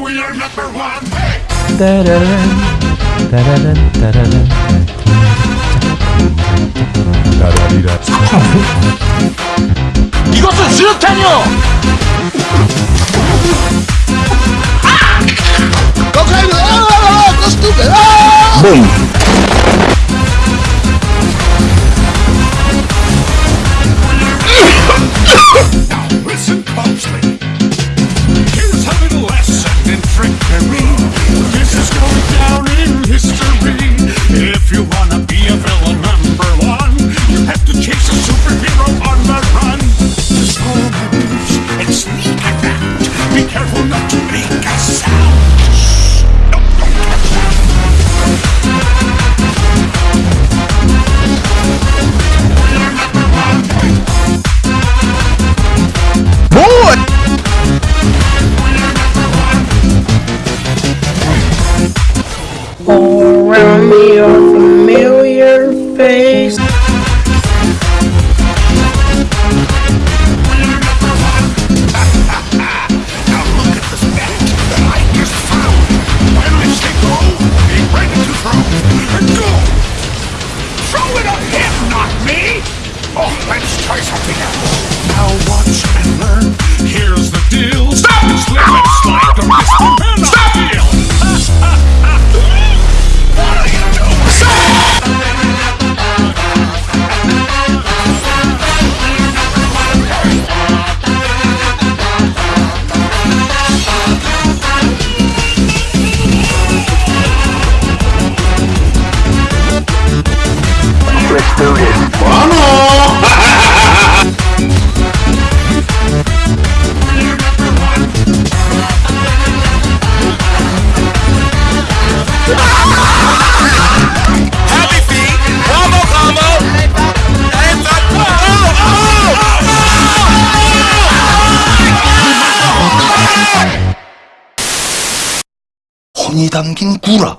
We are number one. 따라란 따라란 따라란 따라리라 이것은 수류탄이요! Now Be careful not to make a sound. Shh. Not me! Oh, let's try something else. Now watch and learn. 혼이 담긴 구라